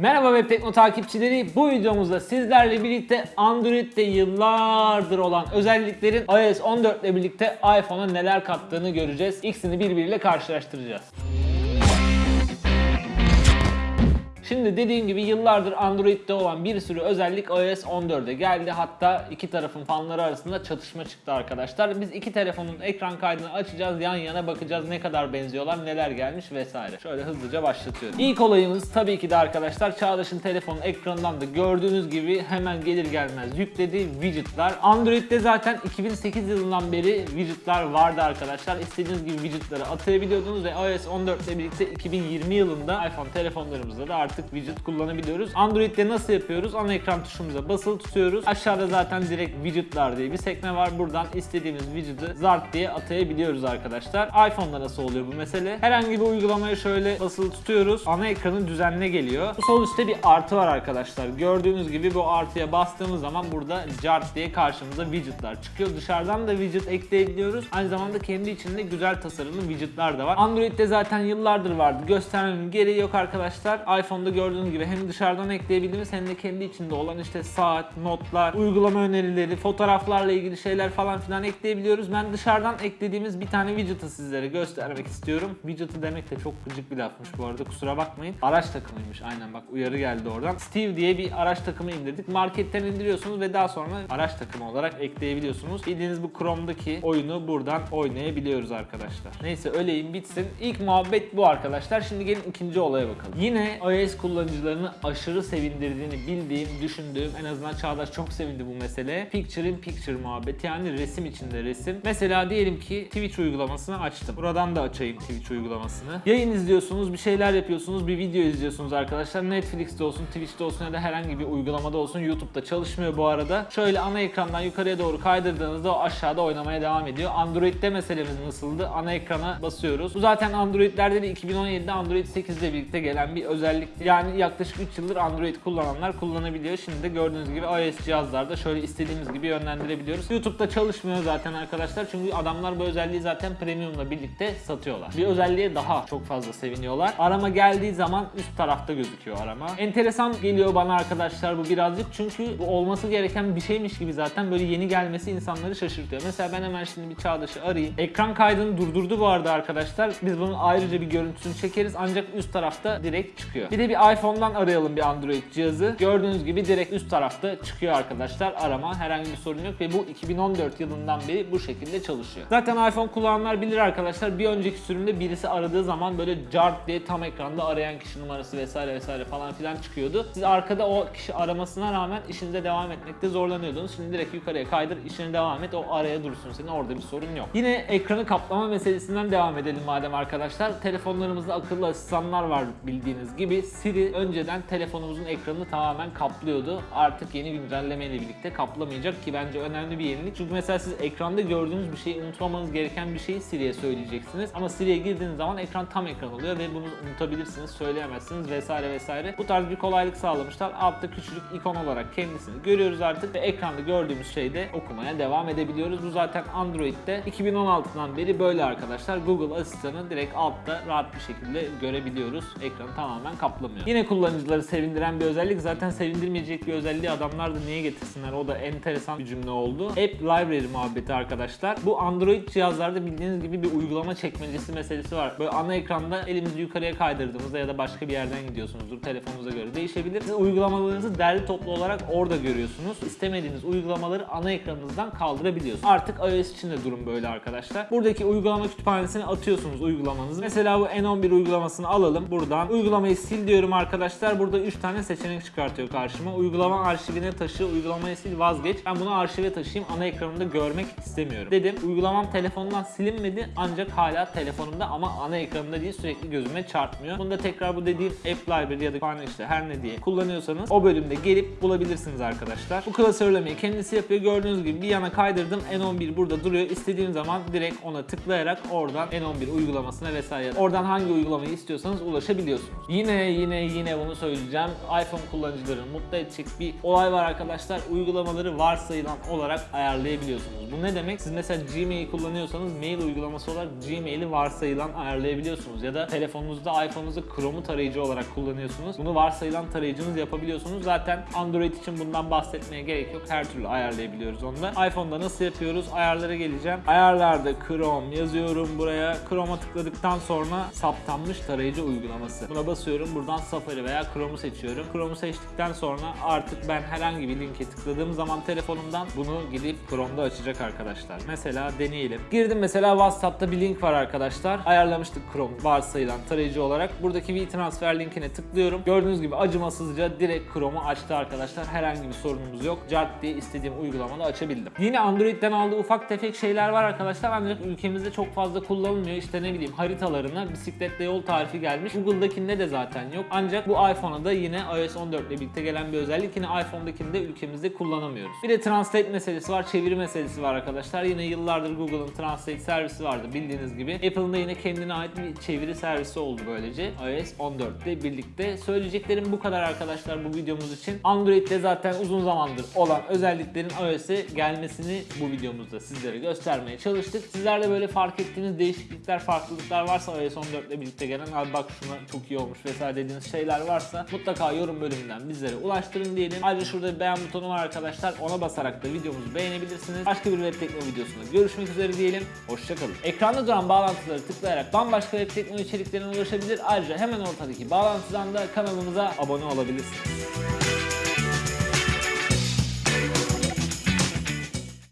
Merhaba Web Tekno takipçileri. Bu videomuzda sizlerle birlikte Android'de yıllardır olan özelliklerin iOS 14 ile birlikte iPhone'a neler kattığını göreceğiz. İkisini birbiriyle karşılaştıracağız. Şimdi dediğim gibi yıllardır Android'de olan bir sürü özellik iOS 14'e geldi. Hatta iki tarafın fanları arasında çatışma çıktı arkadaşlar. Biz iki telefonun ekran kaydını açacağız, yan yana bakacağız ne kadar benziyorlar, neler gelmiş vesaire. Şöyle hızlıca başlatıyorum. İlk olayımız tabii ki de arkadaşlar Çağdaş'ın telefonun ekranından da gördüğünüz gibi hemen gelir gelmez yüklediği widgetler. Android'de zaten 2008 yılından beri widgetler vardı arkadaşlar. İstediğiniz gibi widgetleri atayabiliyordunuz ve iOS 14 ile birlikte 2020 yılında iPhone telefonlarımızda da artık widget kullanabiliyoruz. Android'de nasıl yapıyoruz? Ana ekran tuşumuza basılı tutuyoruz. Aşağıda zaten direkt widgetler diye bir sekme var. Buradan istediğimiz widget'ı zart diye atayabiliyoruz arkadaşlar. iPhone'da nasıl oluyor bu mesele? Herhangi bir uygulamaya şöyle basılı tutuyoruz. Ana ekranın düzenine geliyor. Sol üstte bir artı var arkadaşlar. Gördüğünüz gibi bu artıya bastığımız zaman burada Jart diye karşımıza widgetler çıkıyor. Dışarıdan da widget ekleyebiliyoruz. Aynı zamanda kendi içinde güzel tasarımlı widgetler de var. Android'de zaten yıllardır vardı. Göstermemin gereği yok arkadaşlar. iPhone'da gördüğünüz gibi hem dışarıdan ekleyebildiğimiz hem de kendi içinde olan işte saat, notlar, uygulama önerileri, fotoğraflarla ilgili şeyler falan filan ekleyebiliyoruz. Ben dışarıdan eklediğimiz bir tane widget'ı sizlere göstermek istiyorum. Widget'ı demek de çok gıcık bir lafmış bu arada kusura bakmayın. Araç takımıymış aynen bak uyarı geldi oradan. Steve diye bir araç takımı indirdik. Marketten indiriyorsunuz ve daha sonra araç takımı olarak ekleyebiliyorsunuz. Bildiğiniz bu Chrome'daki oyunu buradan oynayabiliyoruz arkadaşlar. Neyse öleyim bitsin. İlk muhabbet bu arkadaşlar. Şimdi gelin ikinci olaya bakalım. Yine iOS kullanıcılarını aşırı sevindirdiğini bildiğim, düşündüğüm en azından Çağdaş çok sevindi bu mesele. Picture in Picture muhabbeti yani resim içinde resim. Mesela diyelim ki Twitch uygulamasını açtım. Buradan da açayım Twitch uygulamasını. Yayın izliyorsunuz, bir şeyler yapıyorsunuz, bir video izliyorsunuz arkadaşlar. Netflix'te olsun, Twitch'te olsun ya da herhangi bir uygulamada olsun. YouTube'da çalışmıyor bu arada. Şöyle ana ekrandan yukarıya doğru kaydırdığınızda o aşağıda oynamaya devam ediyor. Android'de meselemiz nasıldı? Ana ekrana basıyoruz. Bu zaten Android'lerde de 2017'de Android 8 ile birlikte gelen bir özellikti. Yani yaklaşık 3 yıldır Android kullananlar kullanabiliyor. Şimdi de gördüğünüz gibi iOS cihazlarda şöyle istediğimiz gibi yönlendirebiliyoruz. YouTube'da çalışmıyor zaten arkadaşlar. Çünkü adamlar bu özelliği zaten premiumla birlikte satıyorlar. Bir özelliğe daha çok fazla seviniyorlar. Arama geldiği zaman üst tarafta gözüküyor arama. Enteresan geliyor bana arkadaşlar bu birazcık. Çünkü bu olması gereken bir şeymiş gibi zaten böyle yeni gelmesi insanları şaşırtıyor. Mesela ben hemen şimdi bir Çağdaş'ı arayayım. Ekran kaydını durdurdu bu arada arkadaşlar. Biz bunun ayrıca bir görüntüsünü çekeriz ancak üst tarafta direkt çıkıyor. Bir de bir iPhone'dan arayalım bir Android cihazı. Gördüğünüz gibi direkt üst tarafta çıkıyor arkadaşlar arama. Herhangi bir sorun yok ve bu 2014 yılından beri bu şekilde çalışıyor. Zaten iPhone kullananlar bilir arkadaşlar. Bir önceki sürümde birisi aradığı zaman böyle cart diye tam ekranda arayan kişi numarası vesaire vesaire falan filan çıkıyordu. Siz arkada o kişi aramasına rağmen işinize devam etmekte zorlanıyordunuz. Şimdi direkt yukarıya kaydır, işine devam et. O araya dursun senin. Orada bir sorun yok. Yine ekranı kaplama meselesinden devam edelim madem arkadaşlar. Telefonlarımızda akıllı asistanlar var bildiğiniz gibi. Siri önceden telefonumuzun ekranını tamamen kaplıyordu. Artık yeni güncelleme ile birlikte kaplamayacak ki bence önemli bir yenilik. Çünkü mesela siz ekranda gördüğünüz bir şeyi unutmamanız gereken bir şeyi Siri'ye söyleyeceksiniz. Ama Siri'ye girdiğiniz zaman ekran tam ekran oluyor ve bunu unutabilirsiniz, söyleyemezsiniz vesaire vesaire. Bu tarz bir kolaylık sağlamışlar. Altta küçücük ikon olarak kendisini görüyoruz artık ve ekranda gördüğümüz şeyde okumaya devam edebiliyoruz. Bu zaten Android'de 2016'dan beri böyle arkadaşlar. Google asistanı direkt altta rahat bir şekilde görebiliyoruz. Ekranı tamamen kaplamıyor. Yine kullanıcıları sevindiren bir özellik. Zaten sevindirmeyecek bir özelliği adamlar da niye getirsinler? O da enteresan bir cümle oldu. App Library muhabbeti arkadaşlar. Bu Android cihazlarda bildiğiniz gibi bir uygulama çekmecesi meselesi var. Böyle ana ekranda elimizi yukarıya kaydırdığımızda ya da başka bir yerden gidiyorsunuzdur. Telefonunuza göre değişebilir. Siz uygulamalarınızı derli toplu olarak orada görüyorsunuz. İstemediğiniz uygulamaları ana ekranınızdan kaldırabiliyorsunuz. Artık iOS için de durum böyle arkadaşlar. Buradaki uygulama kütüphanesine atıyorsunuz uygulamanızı. Mesela bu N11 uygulamasını alalım. Buradan uygulamayı sil diyorum arkadaşlar. Burada 3 tane seçenek çıkartıyor karşıma. Uygulama arşivine taşı, uygulamayı sil vazgeç. Ben bunu arşive taşıyayım. Ana ekranımda görmek istemiyorum. Dedim uygulamam telefondan silinmedi ancak hala telefonumda ama ana ekranımda değil sürekli gözüme çarpmıyor. Bunda tekrar bu dediğim App Library ya da kütüphane işte her ne diye kullanıyorsanız o bölümde gelip bulabilirsiniz arkadaşlar. Bu klasörlemeyi kendisi yapıyor. Gördüğünüz gibi bir yana kaydırdım. N11 burada duruyor. İstediğim zaman direkt ona tıklayarak oradan N11 uygulamasına vesaire oradan hangi uygulamayı istiyorsanız ulaşabiliyorsunuz. Yine yine yine yine bunu söyleyeceğim. iPhone kullanıcılarını mutlu edecek bir olay var arkadaşlar. Uygulamaları varsayılan olarak ayarlayabiliyorsunuz. Bu ne demek? Siz mesela Gmail kullanıyorsanız mail uygulaması olarak Gmail'i varsayılan ayarlayabiliyorsunuz. Ya da telefonunuzda iPhone'unuzda Chrome'u tarayıcı olarak kullanıyorsunuz. Bunu varsayılan tarayıcınız yapabiliyorsunuz. Zaten Android için bundan bahsetmeye gerek yok. Her türlü ayarlayabiliyoruz onu da. iPhone'da nasıl yapıyoruz? Ayarlara geleceğim. Ayarlarda Chrome yazıyorum buraya. Chrome'a tıkladıktan sonra saptanmış tarayıcı uygulaması. Buna basıyorum. Buradan Safari veya Chrome'u seçiyorum. Chrome'u seçtikten sonra artık ben herhangi bir linke tıkladığım zaman telefonumdan bunu gidip Chrome'da açacak arkadaşlar. Mesela deneyelim. Girdim mesela WhatsApp'ta bir link var arkadaşlar. Ayarlamıştık Chrome varsayılan tarayıcı olarak. Buradaki WeTransfer linkine tıklıyorum. Gördüğünüz gibi acımasızca direkt Chrome'u açtı arkadaşlar. Herhangi bir sorunumuz yok. Cart diye istediğim uygulamada açabildim. Yine Android'den aldığı ufak tefek şeyler var arkadaşlar. Ancak ülkemizde çok fazla kullanılmıyor. İşte ne bileyim haritalarına bisikletle yol tarifi gelmiş. Google'dakinde de zaten yok. Ancak bu iPhone'a da yine iOS 14 ile birlikte gelen bir özellik. Yine iPhone'dakinde ülkemizde kullanamıyoruz. Bir de Translate meselesi var, çeviri meselesi var arkadaşlar. Yine yıllardır Google'ın Translate servisi vardı bildiğiniz gibi. Apple'ın da yine kendine ait bir çeviri servisi oldu böylece. iOS 14 ile birlikte. Söyleyeceklerim bu kadar arkadaşlar bu videomuz için. Android'de zaten uzun zamandır olan özelliklerin iOS'e gelmesini bu videomuzda sizlere göstermeye çalıştık. Sizler de böyle fark ettiğiniz değişiklikler, farklılıklar varsa iOS 14 ile birlikte gelen bak şuna çok iyi olmuş vesaire dediğiniz şeyler varsa mutlaka yorum bölümünden bizlere ulaştırın diyelim. Ayrıca şurada bir beğen butonu var arkadaşlar. Ona basarak da videomuzu beğenebilirsiniz. Başka bir web tekno videosunda görüşmek üzere diyelim. Hoşçakalın. Ekranda duran bağlantıları tıklayarak bambaşka web tekno içeriklerine ulaşabilir. Ayrıca hemen ortadaki bağlantıdan da kanalımıza abone olabilirsiniz.